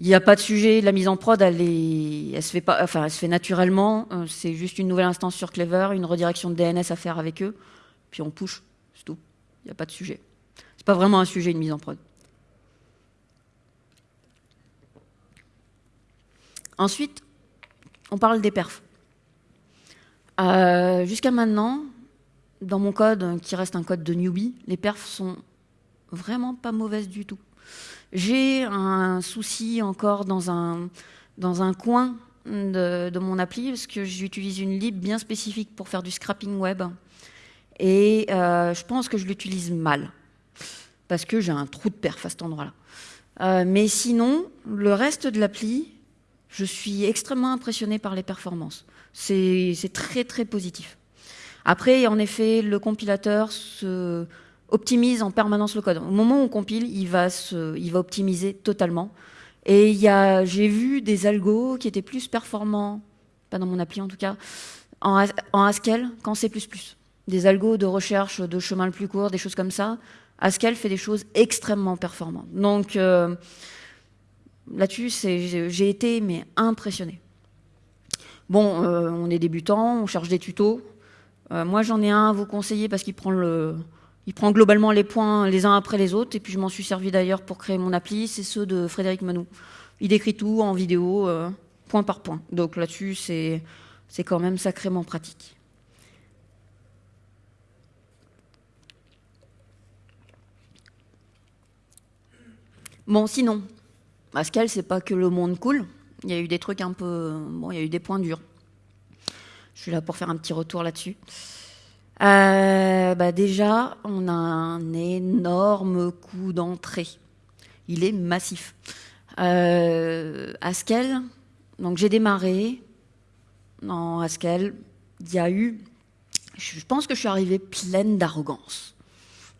Speaker 1: Il n'y a pas de sujet, la mise en prod, elle, se fait pas, elle se fait naturellement. Euh, c'est juste une nouvelle instance sur Clever, une redirection de DNS à faire avec eux, puis on push, c'est tout. Il n'y a pas de sujet. C'est pas vraiment un sujet, une mise en prod. Ensuite, on parle des perfs. Euh, jusqu'à maintenant, dans mon code, qui reste un code de newbie, les perfs sont vraiment pas mauvaises du tout. J'ai un souci encore dans un, coin de, mon appli parce que j'utilise une lib bien spécifique pour faire du scrapping web. Et euh, je pense que je l'utilise mal parce que j'ai un trou de perf à cet endroit-là. Euh, mais sinon, le reste de l'appli, je suis extrêmement impressionné par les performances. C'est très très positif. Après, en effet, le compilateur se optimise en permanence le code. Au moment où on compile, il va, se, il va optimiser totalement. Et j'ai vu des algos qui étaient plus performants, pas dans mon appli en tout cas, en, en Haskell qu'en C++. Des algos de recherche de chemin le plus court, des choses comme ça. Haskell fait des choses extrêmement performantes. Donc euh, là-dessus, j'ai été mais impressionné. Bon, euh, on est débutant, on cherche des tutos. Euh, moi, j'en ai un à vous conseiller parce qu'il prend globalement les points les uns après les autres. Et puis je m'en suis servi d'ailleurs pour créer mon appli. C'est ceux de Frédéric Manou. Il décrit tout en vidéo, point par point. Donc là-dessus, c'est quand même sacrément pratique. Bon, sinon, Pascal, c'est pas que le monde cool. Il y a eu des trucs un peu. Bon, il y a eu des points durs. Je suis là pour faire un petit retour là-dessus. Euh, bah déjà, on a un énorme coup d'entrée. Il est massif. Euh, Haskell, donc j'ai démarré en Haskell. Il y a eu. Je pense que je suis arrivée pleine d'arrogance.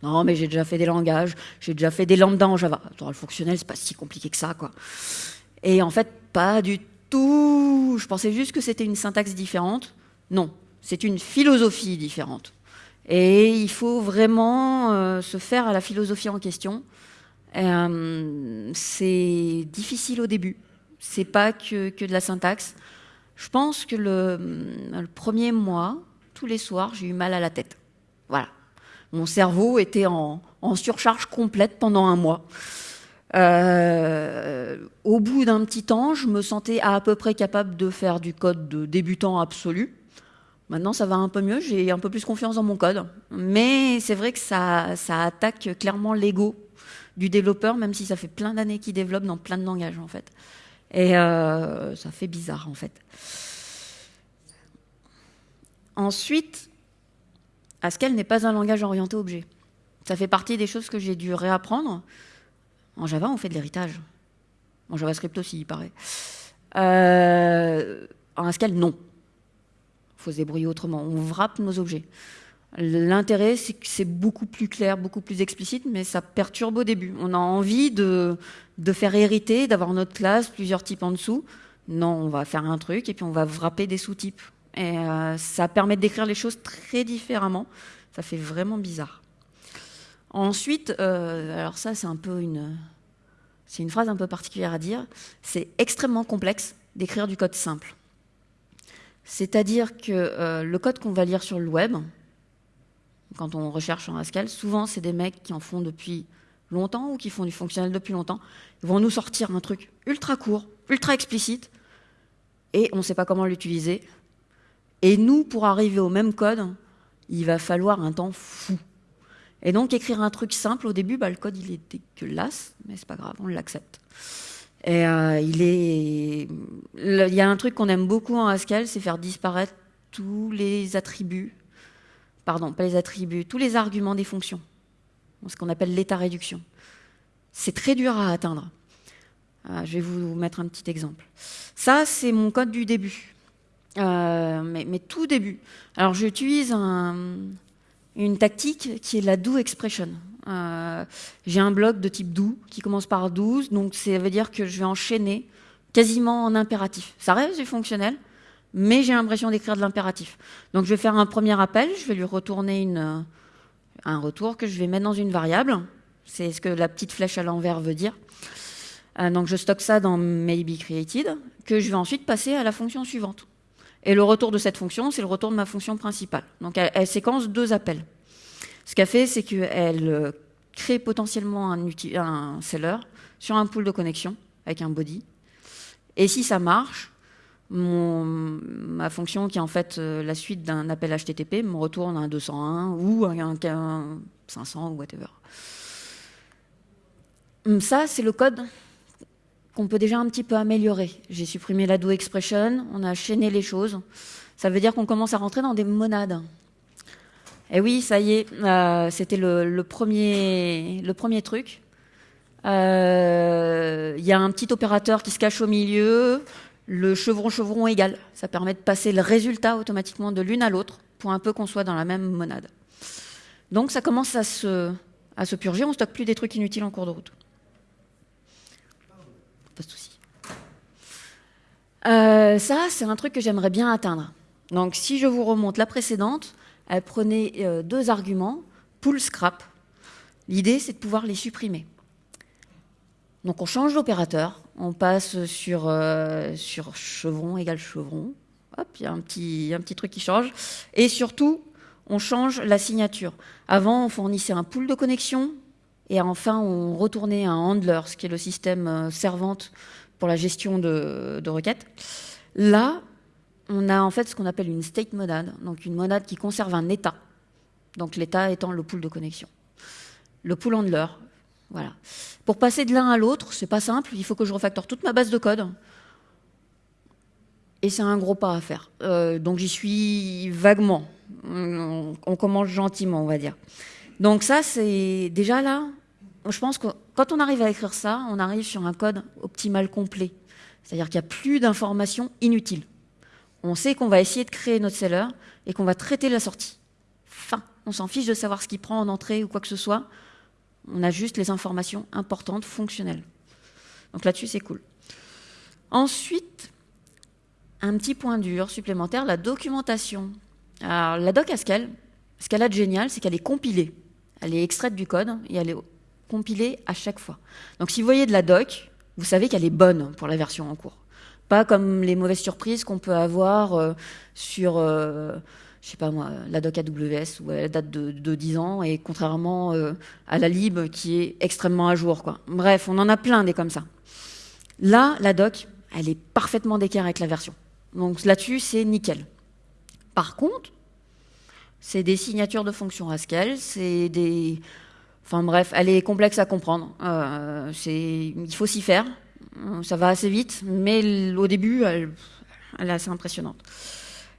Speaker 1: Non, mais j'ai déjà fait des langages, j'ai déjà fait des lambda en Java. le fonctionnel, c'est pas si compliqué que ça, quoi. Et en fait, pas du tout. Je pensais juste que c'était une syntaxe différente. Non, c'est une philosophie différente. Et il faut vraiment euh, se faire à la philosophie en question. Euh, c'est difficile au début. C'est pas que, que, de la syntaxe. Je pense que le, le premier mois, tous les soirs, j'ai eu mal à la tête. Voilà. Mon cerveau était en, surcharge complète pendant un mois. Euh, au bout d'un petit temps, je me sentais à, peu près capable de faire du code de débutant absolu. Maintenant, ça va un peu mieux, j'ai un peu plus confiance dans mon code. Mais c'est vrai que ça, attaque clairement l'ego du développeur, même si ça fait plein d'années qu'il développe dans plein de langages, en fait. Et euh, ça fait bizarre, en fait. Ensuite, Haskell n'est pas un langage orienté objet. Ça fait partie des choses que j'ai dû réapprendre. En Java, on fait de l'héritage. En JavaScript aussi, il paraît. Euh, en Haskell, non. Il faut se débrouiller autrement. On wrap nos objets. L'intérêt, c'est que c'est beaucoup plus clair, beaucoup plus explicite, mais ça perturbe au début. On a envie de, de faire hériter, d'avoir notre classe, plusieurs types en dessous. Non, on va faire un truc et puis on va wrapper des sous-types. Et euh, ça permet d'écrire les choses très différemment. Ça fait vraiment bizarre. Ensuite, euh, alors ça c'est un peu une, c'est une phrase un peu particulière à dire. C'est extrêmement complexe d'écrire du code simple. C'est-à-dire que euh, le code qu'on va lire sur le web, quand on recherche en Haskell, souvent c'est des mecs qui en font depuis longtemps ou qui font du fonctionnel depuis longtemps. Ils vont nous sortir un truc ultra court, ultra explicite, et on ne sait pas comment l'utiliser. Et nous, pour arriver au même code, il va falloir un temps fou. Et donc écrire un truc simple au début, bah, le code il est dégueulasse, mais c'est pas grave, on l'accepte. Et euh, il est, il y a un truc qu'on aime beaucoup en Haskell, c'est faire disparaître tous les attributs, pardon, pas les attributs, tous les arguments des fonctions, ce qu'on appelle l'état réduction. C'est très dur à atteindre. Euh, je vais vous mettre un petit exemple. Ça, c'est mon code du début. Euh, mais, tout début. Alors j'utilise une tactique qui est la do expression. Euh, j'ai un bloc de type do qui commence par 12, donc ça veut dire que je vais enchaîner quasiment en impératif. Ça reste du fonctionnel, mais j'ai l'impression d'écrire de l'impératif. Donc je vais faire un premier appel, je vais lui retourner un retour que je vais mettre dans une variable. C'est ce que la petite flèche à l'envers veut dire. Euh, donc je stocke ça dans maybe created, que je vais ensuite passer à la fonction suivante. Et le retour de cette fonction, c'est le retour de ma fonction principale. Donc elle, séquence deux appels. Ce qu'elle fait, c'est qu'elle euh, crée potentiellement un, seller sur un pool de connexion avec un body. Et si ça marche, ma fonction qui est en fait euh, la suite d'un appel HTTP me retourne un 201 ou un, un 500 ou whatever. Hum, ça, c'est le code qu'on peut déjà un petit peu améliorer. J'ai supprimé la do expression, on a chaîné les choses. Ça veut dire qu'on commence à rentrer dans des monades. Et oui, ça y est, euh, c'était le, premier, truc. Euh, il y a un petit opérateur qui se cache au milieu, le chevron-chevron égal. Ça permet de passer le résultat automatiquement de l'une à l'autre pour un peu qu'on soit dans la même monade. Donc ça commence à se, à se purger, on stocke plus des trucs inutiles en cours de route. Souci. Euh, ça, c'est un truc que j'aimerais bien atteindre. Donc si je vous remonte la précédente, elle prenait euh, deux arguments, pull, scrap. L'idée, c'est de pouvoir les supprimer. Donc on change l'opérateur, on passe sur, euh, sur chevron égale chevron. Hop, il y a un petit, un petit truc qui change. Et surtout, on change la signature. Avant, on fournissait un pool de connexion et enfin, on retournait un handler, ce qui est le système euh, servante pour la gestion de, de requêtes. Là, on a en fait ce qu'on appelle une state monade, donc une monade qui conserve un état. Donc l'état étant le pool de connexion. Le pool handler, voilà. Pour passer de l'un à l'autre, c'est pas simple. Il faut que je refactore toute ma base de code. Et c'est un gros pas à faire. Euh, donc j'y suis vaguement. On commence gentiment, on va dire. Donc ça, c'est déjà là. Je pense que quand on arrive à écrire ça, on arrive sur un code optimal complet. C'est-à-dire qu'il n'y a plus d'informations inutiles. On sait qu'on va essayer de créer notre seller et qu'on va traiter la sortie. Fin. On s'en fiche de savoir ce qu'il prend en entrée ou quoi que ce soit. On a juste les informations importantes, fonctionnelles. Donc là-dessus, c'est cool. Ensuite, un petit point dur supplémentaire, la documentation. Alors, la doc Haskell, ce qu'elle a de génial, c'est qu'elle est compilée. Elle est extraite du code et elle est compilée à chaque fois. Donc si vous voyez de la doc, vous savez qu'elle est bonne pour la version en cours. Pas comme les mauvaises surprises qu'on peut avoir euh, sur... Euh, je sais pas moi, la doc AWS où elle date de, de 10 ans et contrairement euh, à la lib qui est extrêmement à jour. Quoi. Bref, on en a plein des comme ça. Là, la doc, elle est parfaitement d'équerre avec la version. Donc là-dessus, c'est nickel. Par contre, c'est des signatures de fonctions Haskell, c'est des... Enfin bref, elle est complexe à comprendre. Euh, il faut s'y faire. Ça va assez vite, mais au début, elle, est assez impressionnante.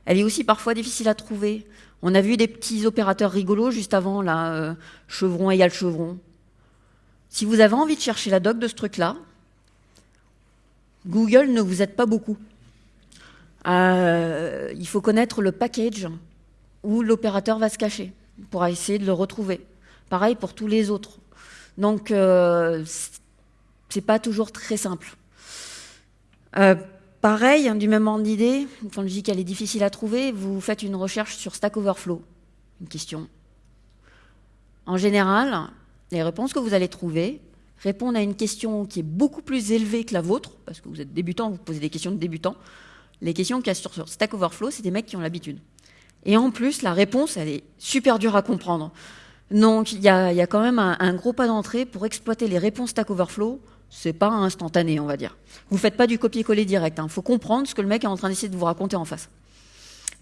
Speaker 1: Elle est aussi parfois difficile à trouver. On a vu des petits opérateurs rigolos juste avant, là, euh, chevron égale chevron. Si vous avez envie de chercher la doc de ce truc-là, Google ne vous aide pas beaucoup. Euh, il faut connaître le package où l'opérateur va se cacher pour essayer de le retrouver. Pareil pour tous les autres. Donc, euh, c'est pas toujours très simple. Euh, Pareil, hein, du même ordre d'idée, quand je dis qu'elle est difficile à trouver, vous faites une recherche sur Stack Overflow, une question. En général, les réponses que vous allez trouver répondent à une question qui est beaucoup plus élevée que la vôtre, parce que vous êtes débutant, vous posez des questions de débutant. Les questions qu'il y a sur, Stack Overflow, c'est des mecs qui ont l'habitude. Et en plus, la réponse, elle est super dure à comprendre. Donc, il y a, quand même un, gros pas d'entrée pour exploiter les réponses Stack Overflow c'est pas instantané, on va dire. Vous faites pas du copier-coller direct. Il hein. faut comprendre ce que le mec est en train d'essayer de vous raconter en face.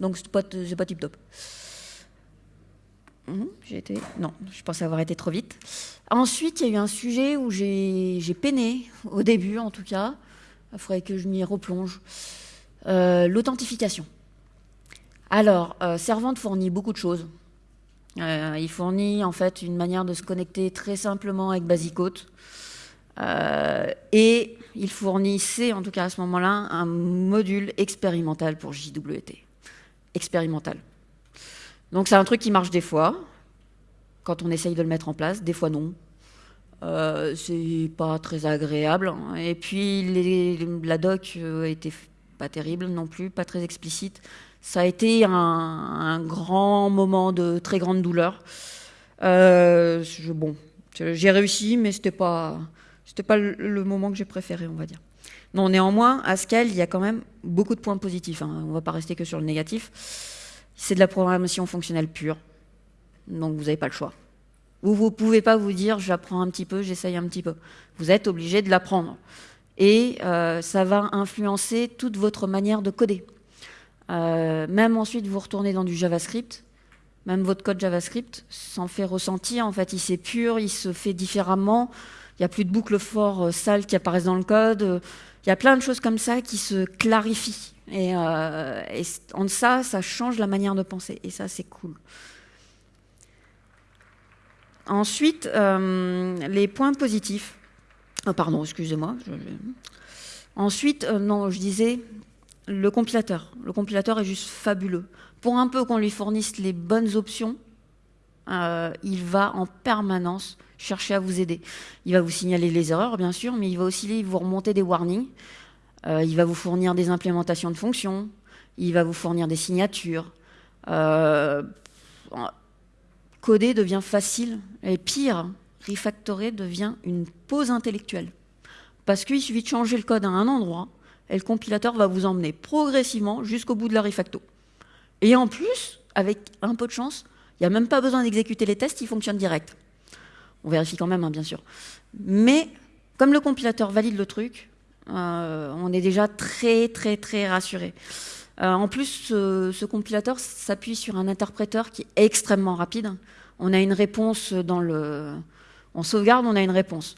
Speaker 1: Donc c'est pas, pas tip top. Hum. Non, je pensais avoir été trop vite. Ensuite, il y a eu un sujet où j'ai peiné, au début en tout cas. Il faudrait que je m'y replonge. Euh, l'authentification. Alors, euh, Servante fournit beaucoup de choses. Euh, il fournit en fait une manière de se connecter très simplement avec Basicote. Euh, et il fournissait, en tout cas à ce moment-là, un module expérimental pour JWT. Expérimental. Donc c'est un truc qui marche des fois, quand on essaye de le mettre en place, des fois non. Euh, c'est pas très agréable. Et puis la doc était pas terrible non plus, pas très explicite. Ça a été un, grand moment de très grande douleur. Euh, bon, j'ai réussi, mais c'était pas c'était pas le, moment que j'ai préféré, on va dire. Non, néanmoins, à Scale, il y a quand même beaucoup de points positifs. Hein. On ne va pas rester que sur le négatif. C'est de la programmation fonctionnelle pure. Donc vous n'avez pas le choix. Ou vous ne pouvez pas vous dire j'apprends un petit peu, j'essaye un petit peu. Vous êtes obligé de l'apprendre. Et euh, ça va influencer toute votre manière de coder. Euh, même ensuite, vous retournez dans du JavaScript. Même votre code JavaScript s'en fait ressentir. En fait, il pur, il se fait différemment. Il n'y a plus de boucles forts euh, sales qui apparaissent dans le code. Il y a plein de choses comme ça qui se clarifient. Et, euh, en ça, ça change la manière de penser. Et ça, c'est cool. Ensuite, euh, les points positifs. Ah, pardon, excusez-moi. Ensuite, non, je disais le compilateur. Le compilateur est juste fabuleux. Pour un peu qu'on lui fournisse les bonnes options, euh, il va en permanence chercher à vous aider. Il va vous signaler les erreurs, bien sûr, mais il va aussi vous remonter des warnings. Euh, il va vous fournir des implémentations de fonctions. Il va vous fournir des signatures. Euh, coder devient facile. Et pire, refactorer devient une pause intellectuelle. Parce qu'il suffit de changer le code à un endroit, et le compilateur va vous emmener progressivement jusqu'au bout de la refacto. Et en plus, avec un peu de chance, il n'y a même pas besoin d'exécuter les tests, ils fonctionnent direct. On vérifie quand même, hein, bien sûr. Mais comme le compilateur valide le truc, euh, on est déjà très très très rassuré. Euh, en plus, ce, compilateur s'appuie sur un interpréteur qui est extrêmement rapide. On a une réponse dans le... On sauvegarde, on a une réponse.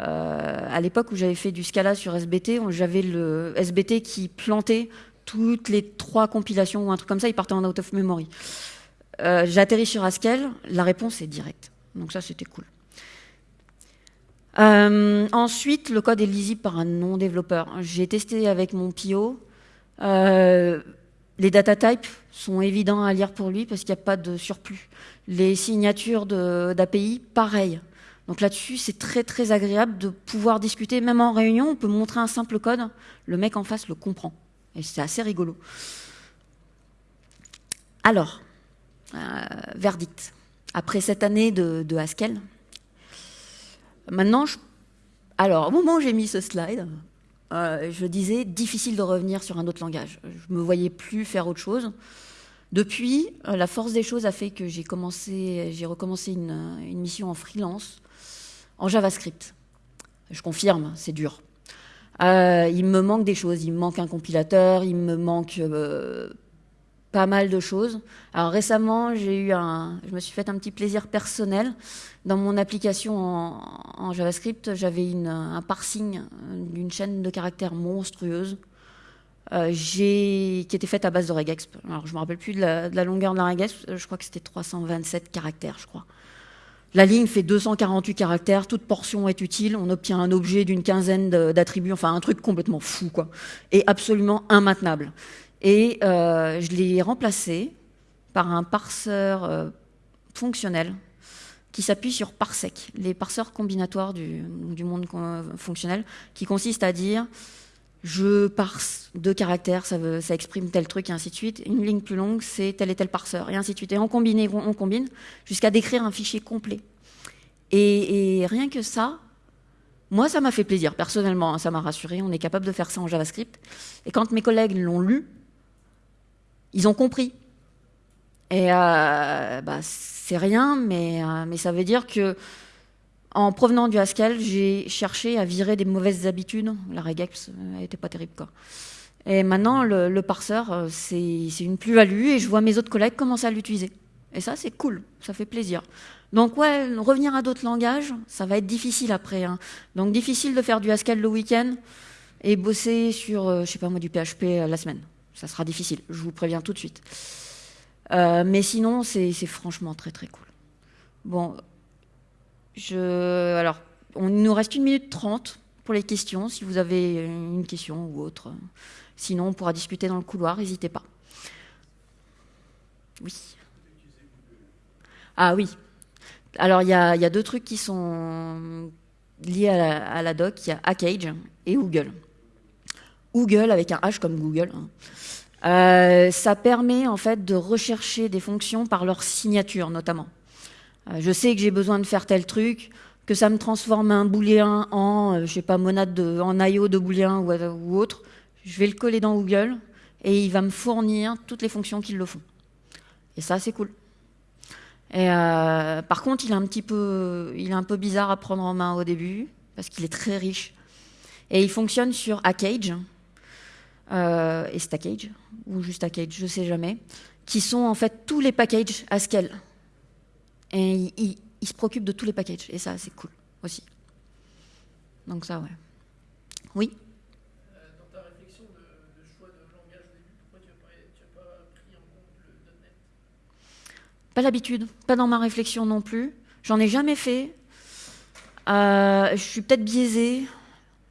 Speaker 1: Euh, à l'époque où j'avais fait du Scala sur SBT, j'avais le SBT qui plantait toutes les trois compilations ou un truc comme ça, il partait en out of memory. Euh, j'atterris sur Haskell, la réponse est directe. Donc ça, c'était cool. Euh, ensuite, le code est lisible par un non-développeur. J'ai testé avec mon. Euh, les data types sont évidents à lire pour lui parce qu'il n'y a pas de surplus. Les signatures d'API, pareil. Donc là-dessus, c'est très très agréable de pouvoir discuter. Même en réunion, on peut montrer un simple code, le mec en face le comprend. Et c'est assez rigolo. Alors, euh, verdict. Après cette année de, Haskell, maintenant, alors au moment où j'ai mis ce slide, euh, je disais difficile de revenir sur un autre langage. Je me voyais plus faire autre chose. Depuis, euh, la force des choses a fait que j'ai recommencé une, mission en freelance en JavaScript. Je confirme, c'est dur. il me manque des choses. Il me manque un compilateur, il me manque pas mal de choses. Alors récemment, j'ai eu un, je me suis fait un petit plaisir personnel. Dans mon application en, JavaScript, j'avais un parsing d'une chaîne de caractères monstrueuse euh, qui était faite à base de regexp. Alors je me rappelle plus de la, de la longueur de la regexp, je crois que c'était 327 caractères, je crois. La ligne fait 248 caractères, toute portion est utile, on obtient un objet d'une quinzaine d'attributs, enfin un truc complètement fou, quoi, et absolument immaintenable. Et euh, je l'ai remplacé par un parseur euh, fonctionnel qui s'appuie sur parsec, les parseurs combinatoires du, monde fonctionnel, qui consiste à dire je parse deux caractères, ça, ça, exprime tel truc, et ainsi de suite. Une ligne plus longue, c'est tel et tel parseur, et ainsi de suite. Et on combine, on combine, jusqu'à décrire un fichier complet. Et, et, rien que ça, moi, ça m'a fait plaisir, personnellement, hein, ça m'a rassuré. On est capable de faire ça en JavaScript. Et quand mes collègues l'ont lu, ils ont compris. Et euh, bah, c'est rien, mais, euh, mais ça veut dire que en provenant du Haskell, j'ai cherché à virer des mauvaises habitudes. La regex n'était pas terrible. Quoi. Et maintenant, le, parseur, euh, c'est une plus-value et je vois mes autres collègues commencer à l'utiliser. Et ça, c'est cool, ça fait plaisir. Donc ouais, revenir à d'autres langages, ça va être difficile après. Hein. Donc difficile de faire du Haskell le week-end et bosser sur, je sais pas moi, du PHP la semaine ça sera difficile, je vous préviens tout de suite. Euh, mais sinon, c'est franchement très très cool. Bon, je, alors, on nous reste une minute trente pour les questions, si vous avez une question ou autre. Sinon, on pourra discuter dans le couloir, n'hésitez pas. Oui. Ah oui. Alors, il y, a, deux trucs qui sont liés à la, à la doc. Il y a Hackage et Google. Google avec un H comme Google. Hein. Euh, ça permet en fait de rechercher des fonctions par leur signature notamment. Euh, je sais que j'ai besoin de faire tel truc, que ça me transforme un booléen en, euh, je sais pas, monade de, en IO de booléen ou, autre. Je vais le coller dans Google et il va me fournir toutes les fonctions qui le font. Et ça, c'est cool. Et par contre, il est un petit peu, il est un peu bizarre à prendre en main au début parce qu'il est très riche. Et il fonctionne sur Hackage, euh, et Stackage, ou juste Stackage, je sais jamais, qui sont en fait tous les packages Haskell. Et ils il, se préoccupent de tous les packages, et ça, c'est cool aussi. Donc ça, ouais. Oui
Speaker 2: euh, Dans ta réflexion de, choix de langage au début, pourquoi tu n'as pas, pas, pris en compte le .NET
Speaker 1: Pas l'habitude, pas dans ma réflexion non plus. J'en ai jamais fait. Euh, je suis peut-être biaisée,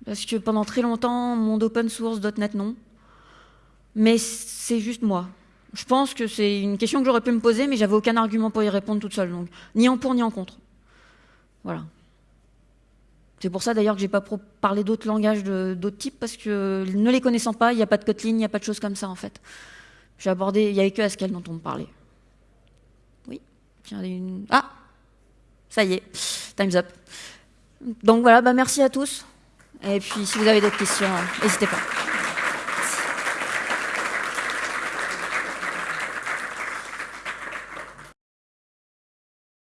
Speaker 1: parce que pendant très longtemps, monde open source, .NET non. Mais c'est juste moi. Je pense que c'est une question que j'aurais pu me poser, mais j'avais aucun argument pour y répondre toute seule. Donc, ni en pour ni en contre. Voilà. C'est pour ça d'ailleurs que j'ai pas parlé d'autres langages d'autres types, parce que ne les connaissant pas, il n'y a pas de Kotlin, il n'y a pas de choses comme ça en fait. J'ai abordé, il n'y avait que Haskell dont on me parlait. Oui. Une... Ah Ça y est, time's up. Donc voilà, bah merci à tous. Et puis si vous avez d'autres questions, n'hésitez pas.